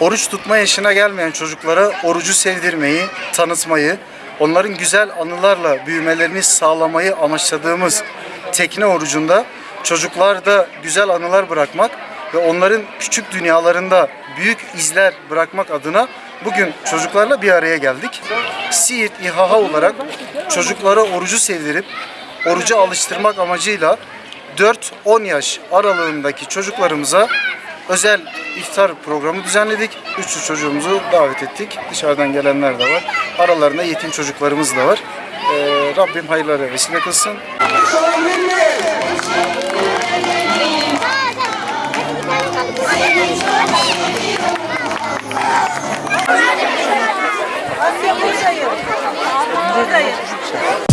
Oruç tutma yaşına gelmeyen çocuklara orucu sevdirmeyi, tanıtmayı, onların güzel anılarla büyümelerini sağlamayı amaçladığımız tekne orucunda çocuklarda güzel anılar bırakmak ve onların küçük dünyalarında büyük izler bırakmak adına bugün çocuklarla bir araya geldik. Siirt İHA olarak çocuklara orucu sevdirip oruca alıştırmak amacıyla 4-10 yaş aralığındaki çocuklarımıza özel iftar programı düzenledik. Üçlü çocuğumuzu davet ettik. Dışarıdan gelenler de var. Aralarında yetim çocuklarımız da var. Ee, Rabbim hayırlara vesile kılsın. Buradayım. Buradayım.